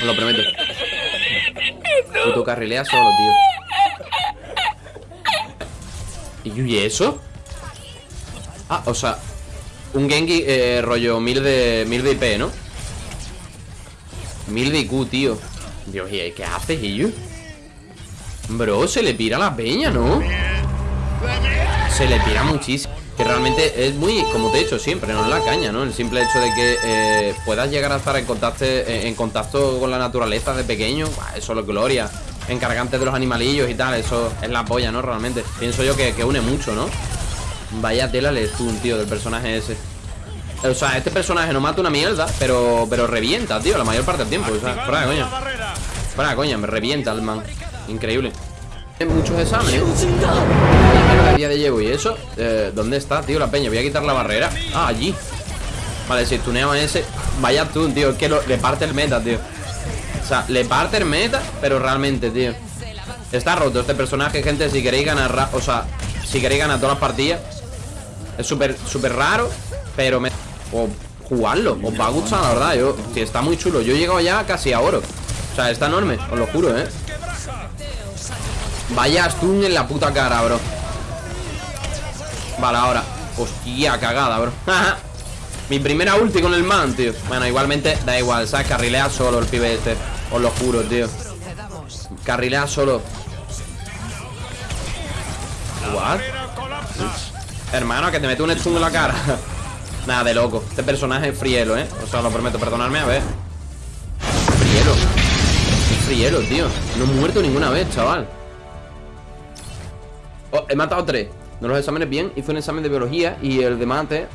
Os lo prometo. Puto carrilea solo, tío. ¿Y eso? Ah, o sea Un Genki eh, rollo mil de, mil de IP, ¿no? Mil de IQ, tío Dios, ¿y qué haces, Iyu? Bro, se le pira la peña, ¿no? Se le pira muchísimo Que realmente es muy, como te he dicho siempre, no es la caña, ¿no? El simple hecho de que eh, puedas llegar a estar en contacto, en contacto con la naturaleza de pequeño Eso es gloria. Encargante de los animalillos y tal, eso es la polla, ¿no? Realmente. Pienso yo que, une mucho, ¿no? Vaya tela le un tío, del personaje ese. O sea, este personaje no mata una mierda Pero, pero revienta, tío, la mayor parte del tiempo. O sea, fuera coña. Fuera coña, me revienta el man. Increíble muchos exámenes. Día de llevo y eso eh, ¿Dónde está, tío, la peña? Voy a quitar la barrera. Ah, allí. Vale, si tuneo a ese Vaya tú, tío Es que le parte el meta, tío. O sea, le parte el meta Pero realmente, tío. Está roto este personaje, gente Si queréis ganar, o sea Si queréis ganar todas las partidas Es súper, súper raro Pero me... O jugarlo Os va a gustar, la verdad Yo, si está muy chulo. Yo he llegado ya casi a oro. O sea, está enorme Os lo juro, ¿eh? Vaya stun en la puta cara, bro. Vale, ahora. Hostia, cagada, bro. Mi primera ulti con el man, tío. Bueno, igualmente da igual, ¿sabes? Carrilea solo el pibe este. Os lo juro, tío. Carrilea solo. What? Hermano, que te mete un stun en la cara. Nada, de loco. Este personaje es frielo, ¿eh? O sea, lo prometo, perdonadme, a ver. Frielo. Frielo, tío. No he muerto ninguna vez, chaval Oh, he matado tres. No los exámenes bien. Hice un examen de biología y el de mate.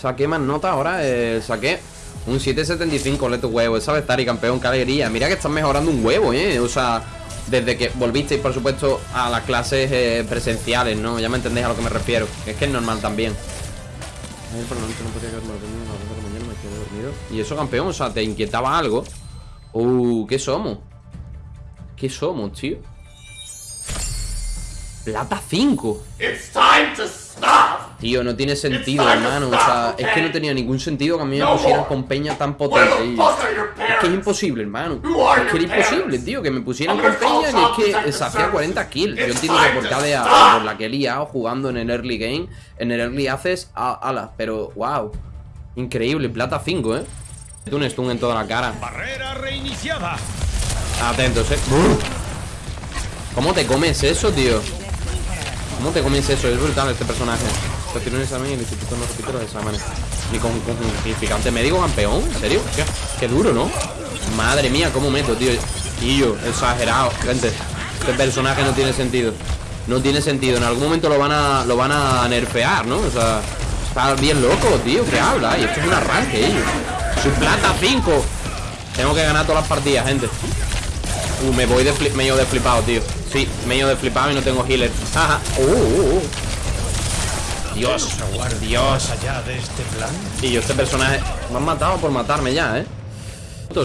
Saqué más nota ahora. Eh, saqué un 775 leto huevo. Esa estar y campeón, qué alegría. Mira que estás mejorando un huevo, eh. O sea, desde que volvisteis, por supuesto, a las clases eh, presenciales, ¿no? Ya me entendéis a lo que me refiero. Es que es normal también. Y eso, campeón, o sea, te inquietaba algo. Uh, ¿qué somos? ¿Qué somos, tío? Plata 5 Tío, no tiene sentido, hermano. O sea, es que no tenía ningún sentido que a mí me pusieran con peña tan potente Es que es imposible, hermano. Es que era imposible, tío Que me pusieran con peña y es que se hacía 40 kills Yo entiendo que por cada por la que he liado jugando en el early game En el early haces alas Pero, wow. Increíble, plata 5, eh. Un stun en toda la cara. Barrera reiniciada. Atentos, eh. ¿Cómo te comes eso, tío? ¿Cómo te comienza eso? Es brutal este personaje. Tiene un examen y el instituto no repite los exámenes. Ni con, significante médico campeón. ¿En serio? ¿Qué? duro, ¿no? Madre mía, cómo meto, tío. Y yo, exagerado, gente. Este personaje no tiene sentido. No tiene sentido. En algún momento lo van a lo van a nerfear, ¿no? O sea, está bien loco, tío. ¿Qué habla? Y esto es un arranque, ellos. Su plata 5. Tengo que ganar todas las partidas, gente. Uh, me voy de medio de flipado, tío. Sí, medio de flipado y no tengo healer. Ajá. Uh, uh, uh. Dios, Dios. allá de este plan. Y yo este personaje me han matado por matarme ya, ¿eh?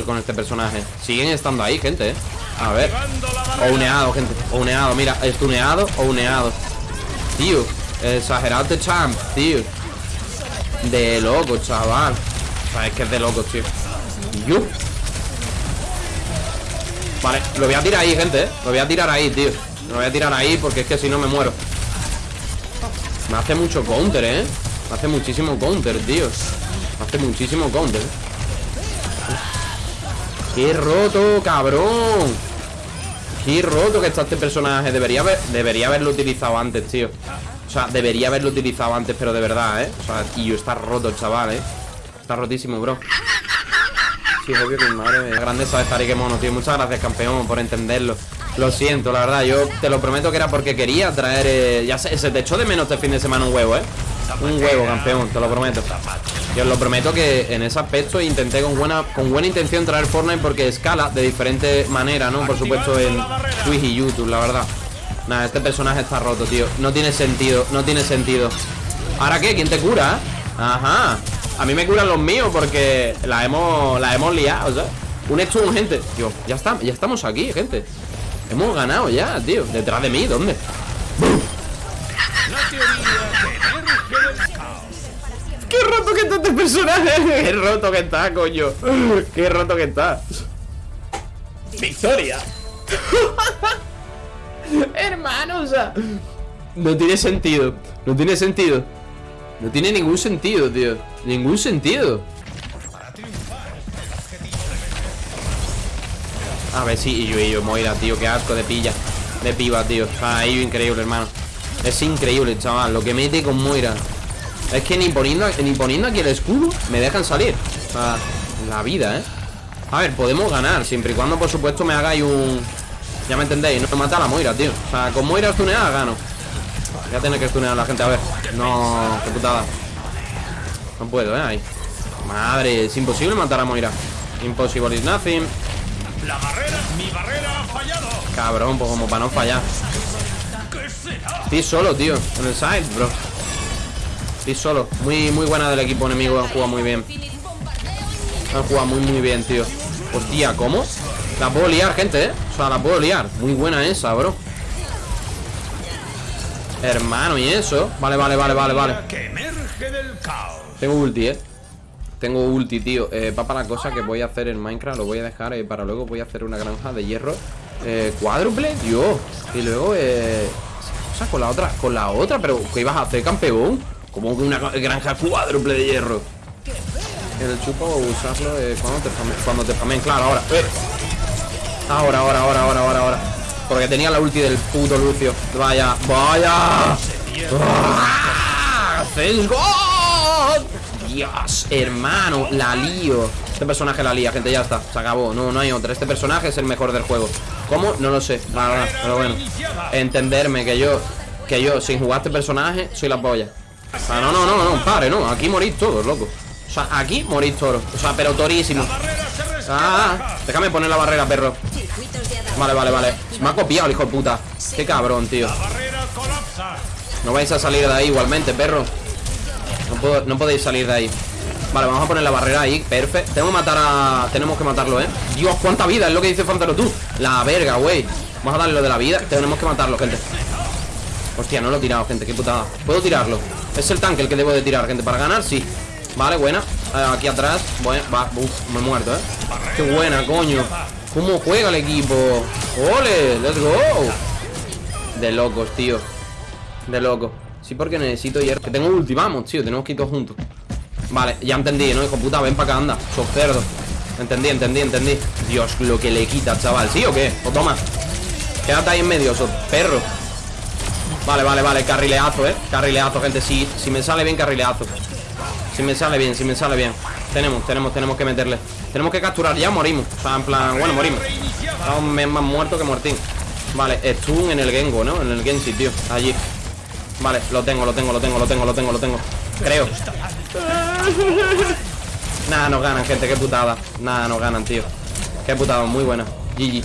con este personaje. Siguen estando ahí, gente, ¿eh? A ver. O uneado, gente. O uneado, mira, estuneado o uneado. Tío, exagerado este champ, tío. De loco, chaval. O sea, es que es de loco, tío. Yo. Vale, lo voy a tirar ahí, gente, ¿eh? Lo voy a tirar ahí, tío Lo voy a tirar ahí porque es que si no me muero Me hace mucho counter, ¿eh? Me hace muchísimo counter, tío Me hace muchísimo counter ¡Qué roto, cabrón! ¡Qué roto que está este personaje! Debería, debería haberlo utilizado antes, tío O sea, debería haberlo utilizado antes, pero de verdad, ¿eh? O sea, tío, está roto chaval, ¿eh? Está rotísimo, bro Sí, obvio que mi madre es grandeza de estar mono, tío. Muchas gracias, campeón, por entenderlo. Lo siento, la verdad, yo te lo prometo que era porque quería traer... Eh, ya se, se te echó de menos este fin de semana un huevo, ¿eh? Un huevo, campeón, te lo prometo Yo os lo prometo que en ese aspecto intenté con buena, con buena intención traer Fortnite porque escala de diferente manera, ¿no? Por supuesto en Twitch y YouTube, la verdad Nada, este personaje está roto, tío No tiene sentido, no tiene sentido ¿Ahora qué? ¿Quién te cura? Ajá a mí me curan los míos porque la hemos, la hemos liado, o sea Un stun, gente Tío, ya, está, ya estamos aquí, gente Hemos ganado ya, tío Detrás de mí, ¿dónde? ¿Qué ¡Qué roto que está este personaje! ¡Qué roto que está, coño! ¡Qué roto que está! ¡Victoria! Hermano, o sea No tiene sentido No tiene sentido No tiene ningún sentido, tío. Ningún sentido. A ver, sí, y yo, y yo, Moira, tío Qué asco de pilla De piba, tío. Ah, ello increíble, hermano. Es increíble, chaval Lo que mete con Moira. Es que ni poniendo, ni poniendo aquí el escudo Me dejan salir. O sea, la vida, ¿eh? A ver, podemos ganar Siempre y cuando, por supuesto, me hagáis un ya me entendéis, no me mata la Moira, tío. O sea, con Moira stuneada gano Voy a tener que stunear a la gente, a ver. No, qué putada. No puedo, eh, ahí. Madre, es imposible matar a Moira. Impossible is nothing. La barrera, mi barrera ha fallado. Cabrón, pues como para no fallar. Estoy solo, tío En el side, bro. Estoy solo. Muy, muy buena del equipo enemigo Han jugado muy bien. Han jugado muy, muy bien, tío. Hostia, ¿cómo? La puedo liar, gente, ¿eh? O sea, la puedo liar. Muy buena esa, bro Hermano, ¿y eso? Vale, vale, vale, vale, vale Tengo ulti, ¿eh? Tengo ulti, tío eh, Va para la cosa que voy a hacer en Minecraft Lo voy a dejar eh, para luego Voy a hacer una granja de hierro eh, Cuádruple, Dios Y luego, eh O sea, con la otra Con la otra, pero ¿qué ibas a hacer, campeón? Como una granja cuádruple de hierro El chupo usarlo eh, cuando te famen Cuando te famen, claro, ahora eh. Ahora, ahora, ahora, ahora, ahora, ahora. Porque tenía la ulti del puto Lucio. Vaya, vaya. ¡Let's go! Dios, hermano, la lío. Este personaje la lía, gente, ya está. Se acabó. No, no hay otra. Este personaje es el mejor del juego. ¿Cómo? No lo sé. pero bueno. Entenderme que yo, que yo, sin jugar este personaje, soy la polla. Ah, no, no, no, no, pare, no. Aquí morís todos, loco. O sea, aquí morís todos. O sea, pero torísimo. Ah, déjame poner la barrera, perro Vale, vale, vale Me ha copiado el hijo de puta. Qué cabrón, tío. No vais a salir de ahí igualmente, perro. No, podéis salir de ahí. Vale, vamos a poner la barrera ahí, perfecto. Tenemos que matar a... Tenemos que matarlo, ¿eh? Dios, cuánta vida, es lo que dice Fantaro tú. La verga, güey. Vamos a darle lo de la vida. Tenemos que matarlo, gente. Hostia, no lo he tirado, gente, qué putada. Puedo tirarlo Es el tanque el que debo de tirar, gente Para ganar, sí. Vale, buena. Eh, Aquí atrás. Bueno, va, me he muerto, ¿eh? Qué buena, coño ¿Cómo juega el equipo? ¡Ole! ¡Let's go! De locos, tío. De locos. Sí, porque necesito hierro. Que tengo ulti, vamos, tío. Tenemos que ir todos juntos. Vale, ya entendí, ¿no? Hijo puta, ven para acá, anda. Sos cerdo. Entendí, entendí, entendí. Dios, lo que le quita, chaval. ¿Sí o qué? O toma. Quédate ahí en medio, sos perro. Vale, vale, vale. Carrileazo, ¿eh? Carrileazo, gente. Sí, si me sale bien, carrileazo. Si me sale bien, si me sale bien. Tenemos, tenemos, tenemos que meterle Tenemos que capturar, ya morimos. O sea, en plan, bueno, morimos. Estamos más muertos que muertín Vale, stun en el Gengo, ¿no? En el Genshi, tío, allí. Vale, lo tengo, lo tengo, lo tengo, lo tengo, lo tengo, lo tengo. Creo. Nada, nos ganan, gente, qué putada. Nada, nos ganan, tío. Qué putada, muy buena. GG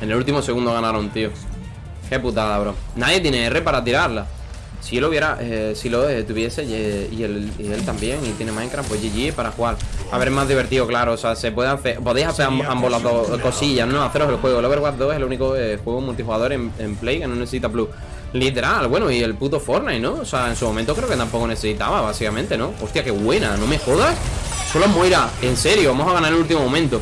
En el último segundo ganaron, tío. Qué putada, bro. Nadie tiene R para tirarla. Si él hubiera, eh, si lo eh, tuviese y, él, también y tiene Minecraft, pues GG para jugar. A ver, más divertido, claro. O sea, se puede hacer, podéis hacer ambos las dos cosillas, ¿no? Haceros el juego. El Overwatch 2 es el único eh, juego multijugador en, Play que no necesita Plus. Literal, bueno, y el puto Fortnite, ¿no? O sea, en su momento creo que tampoco necesitaba, básicamente, ¿no? Hostia, qué buena, no me jodas. Solo Moira, en serio, vamos a ganar el último momento.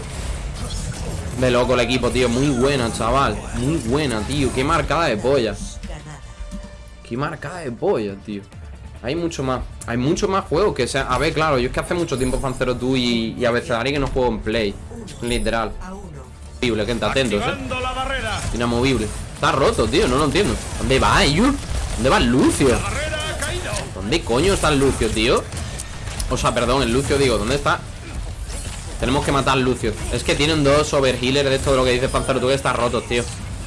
De loco el equipo, tío. Muy buena, chaval. Muy buena, tío. Qué marcada de polla. Qué marcada de polla, tío Hay mucho más Hay mucho más juegos que sea A ver, claro, yo es que hace mucho tiempo Fancero tú y, a veces que no juego en Play Literal Movible, que está atento, ¿eh? Inamovible Está roto, tío, no lo entiendo ¿Dónde va, Ayur? ¿Dónde va el Lucio? ¿Dónde coño está el Lucio, tío? O sea, perdón, el Lucio, digo, ¿dónde está? Tenemos que matar al Lucio Es que tienen dos overhealers de esto de lo que dice Fancero tú que está roto, tío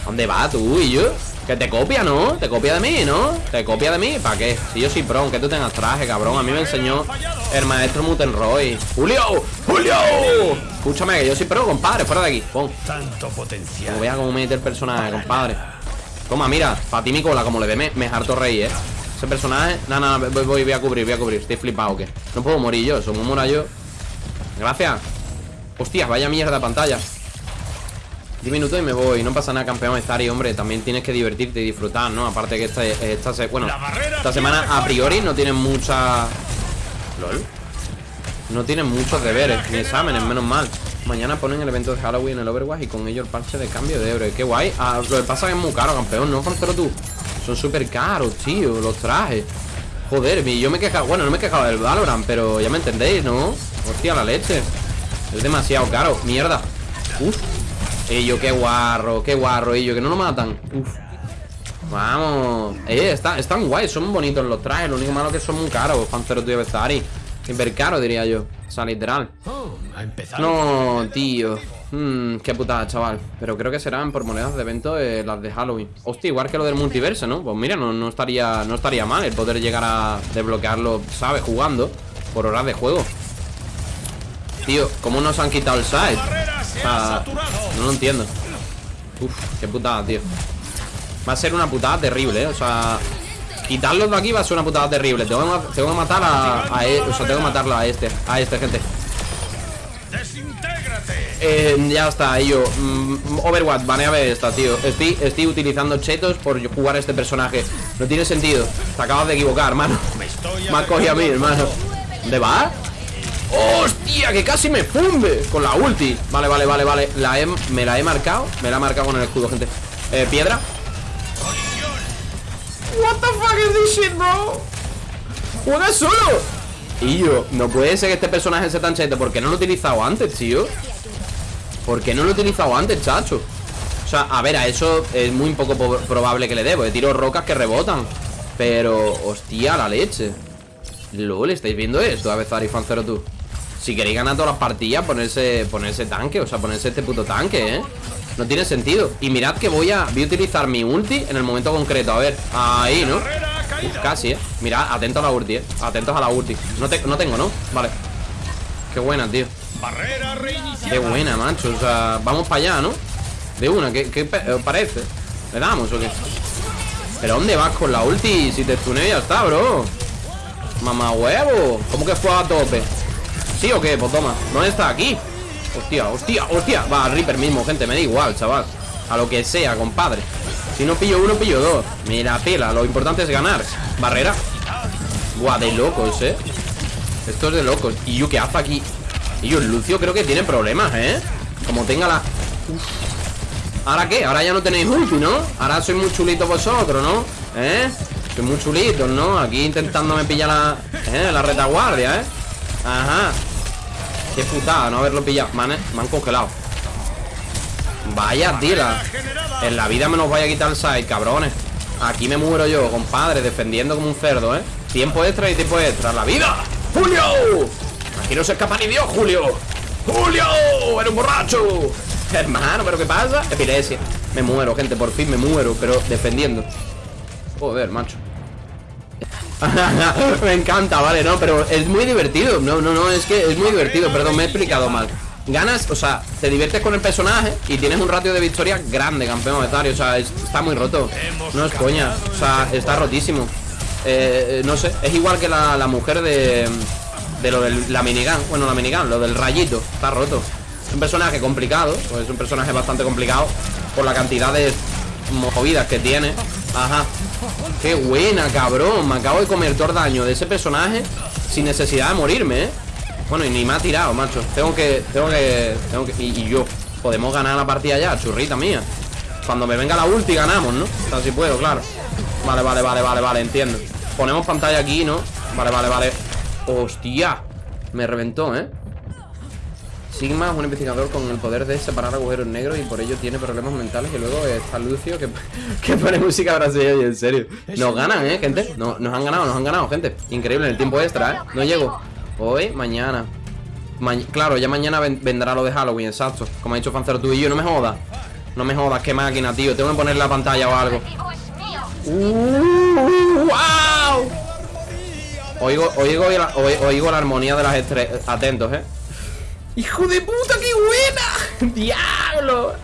¿Dónde va tú y yo? Que te copia, ¿no? Te copia de mí, ¿no? Te copia de mí, ¿para qué? Si yo soy pro, aunque tú tengas traje, cabrón A mí me enseñó el maestro Mutenroy ¡Julio! ¡Julio! Escúchame, que yo soy pro, compadre, fuera de aquí Pon Tanto potencial Como vea cómo mete el personaje, compadre Toma, mira, para ti mi cola, como le ve, me, me harto rey, ¿eh? Ese personaje, nada, nada, voy, voy, a cubrir, voy a cubrir Estoy flipado, ¿qué? No puedo morir yo, somos mora yo Gracias Hostias, vaya mierda de pantalla 10 minutos y me voy, no pasa nada campeón. Estar y hombre, también tienes que divertirte y disfrutar, ¿no? Aparte que esta, esta, bueno, esta semana a priori no tienen mucha LOL No tienen muchos deberes Ni exámenes, menos mal. Mañana ponen el evento de Halloween en el Overwatch Y con ello el parche de cambio de héroe Qué guay. Ah, Lo que pasa es que es muy caro, campeón. ¿No, Pero tú? Son súper caros, tío Los trajes. Joder, yo me he quejado Bueno, no me he quejado del Valorant Pero ya me entendéis, ¿no? Hostia, la leche. Es demasiado caro. Mierda. Uf Ello, qué guarro Qué guarro, ello Que no lo matan. Uf. Vamos. Eh, está, están guays Son bonitos los trajes. Lo único malo que son muy caros Panzero tío Bestari Hiper caro, diría yo. O sea, literal. Oh, No, tío. Mmm, qué putada, chaval. Pero creo que serán por monedas de evento eh, las de Halloween. Hostia, igual que lo del multiverso, ¿no? Pues mira, no, no, estaría, no estaría mal el poder llegar a desbloquearlo, ¿sabes? Jugando Por horas de juego. Tío, ¿cómo nos han quitado el side? No lo entiendo. Uf, qué putada, tío. Va a ser una putada terrible, ¿eh? O sea, quitarlos de aquí va a ser una putada terrible. Tengo que, tengo que matar a, a, e, O sea, tengo que matarlo a este A este, gente. Eh, ya está, yo mm, Overwatch, baneame esta, tío. Estoy, estoy utilizando chetos por jugar a este personaje. No tiene sentido. Te acabas de equivocar, hermano. Me has cogido a mí, hermano. ¿Dónde va? ¡Hostia! Que casi me funde Con la ulti. Vale, vale, vale, vale. La Me la he marcado. Me la he marcado con el escudo, gente. Eh, Piedra. What the fuck is this shit, bro Juega solo. Y yo, no puede ser que este personaje sea tan cheto Porque no lo he utilizado antes, tío ¿Por qué no lo he utilizado antes, chacho? O sea, a ver, a eso es muy poco probable que le dé Porque tiro rocas que rebotan. Pero, hostia, la leche. LOL, ¿estáis viendo esto? A ver, Fan 0 tú Si queréis ganar todas las partidas, ponerse, ponerse tanque O sea, ponerse este puto tanque, ¿eh? No tiene sentido Y mirad que voy a, voy a utilizar mi ulti en el momento concreto A ver, ahí, ¿no? casi, ¿eh? Mirad, atentos a la ulti, ¿eh? Atentos a la ulti No, no tengo, ¿no? Vale Qué buena, tío Qué buena, macho. O sea, vamos para allá, ¿no? De una, ¿qué, qué parece? ¿Le damos o qué? ¿Pero dónde vas con la ulti? Si te tuneo ya está, bro Mamá huevo ¿Cómo que fue a tope? ¿Sí o qué? Pues toma ¿Dónde está? Aquí Hostia, hostia, hostia Va, Reaper mismo, gente Me da igual, chaval A lo que sea, compadre Si no pillo uno, pillo dos Mira, pela Lo importante es ganar Barrera Guau, de locos, eh Esto es de locos ¿Y yo qué hace aquí? Y yo, Lucio creo que tiene problemas, ¿eh? Como tenga la... ¿Ahora qué? Ahora ya no tenéis ulti, ¿no? Ahora soy muy chulito vosotros, ¿no? ¿Eh? Soy muy chulito, ¿no? Aquí intentándome pillar la... ¿Eh? La retaguardia, ¿eh? Ajá Qué putada no haberlo pillado Me han, congelado Vaya tira En la vida me nos vaya a quitar el side, cabrones Aquí me muero yo, compadre Defendiendo como un cerdo, ¿eh? Tiempo extra y tiempo extra ¡La vida! ¡Julio! Aquí no se escapa ni Dios, Julio ¡Julio! ¡Eres un borracho! Hermano, ¿pero qué pasa? Epilepsia Me muero, gente, por fin me muero Pero defendiendo Joder, macho Me encanta, vale, no, pero es muy divertido. No, no, no, es que es muy divertido Perdón, me he explicado mal. Ganas, o sea, te diviertes con el personaje Y tienes un ratio de victoria grande, campeón monetario O sea, está muy roto. No es coña, o sea, está rotísimo. Eh, No sé, es igual que la mujer de de lo de la minigun Bueno, la minigun, lo del rayito Está roto. Es un personaje complicado Pues es un personaje bastante complicado Por la cantidad de movidas que tiene Ajá Qué buena, cabrón Me acabo de comer todo el daño de ese personaje Sin necesidad de morirme, ¿eh? Bueno, y ni me ha tirado, macho Tengo que... Tengo que... Tengo que y, yo Podemos ganar la partida ya, churrita mía Cuando me venga la ulti ganamos, ¿no? O sea, si puedo, claro Vale, vale, vale, vale, vale, entiendo Ponemos pantalla aquí, ¿no? Vale, vale, vale ¡Hostia! Me reventó, ¿eh? Sigma es un investigador con el poder de separar agujeros negros y por ello tiene problemas mentales. Y luego está Lucio que, que pone música brasileña y en serio. Nos ganan, ¿eh, gente? No, nos han ganado, nos han ganado, gente. Increíble en el tiempo extra, ¿eh? No llego. Hoy, mañana. claro, ya mañana vendrá lo de Halloween, exacto. Como ha dicho Fancero tú y yo, no me jodas. No me jodas, qué máquina, tío. Tengo que poner la pantalla o algo. Uh, ¡Wow! Oigo, oigo, oigo la armonía de las estrellas. Atentos, eh. ¡Hijo de puta, qué buena! ¡Diablo!